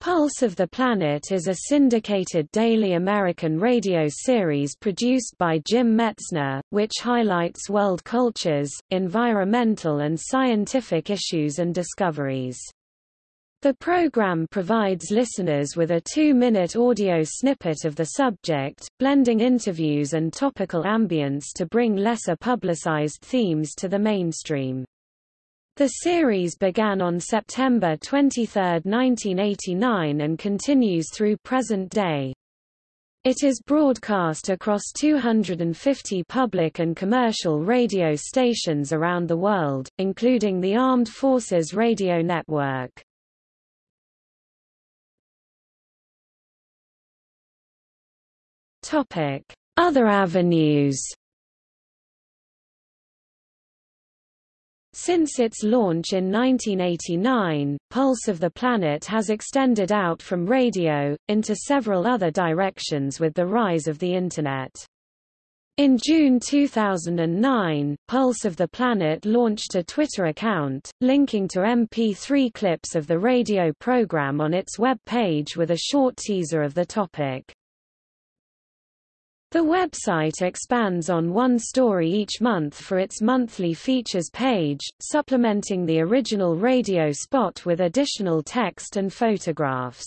Pulse of the Planet is a syndicated daily American radio series produced by Jim Metzner, which highlights world cultures, environmental and scientific issues and discoveries. The program provides listeners with a two-minute audio snippet of the subject, blending interviews and topical ambience to bring lesser publicized themes to the mainstream. The series began on September 23, 1989 and continues through present day. It is broadcast across 250 public and commercial radio stations around the world, including the Armed Forces Radio Network. Other avenues Since its launch in 1989, Pulse of the Planet has extended out from radio, into several other directions with the rise of the Internet. In June 2009, Pulse of the Planet launched a Twitter account, linking to MP3 clips of the radio program on its web page with a short teaser of the topic. The website expands on one story each month for its monthly features page, supplementing the original radio spot with additional text and photographs.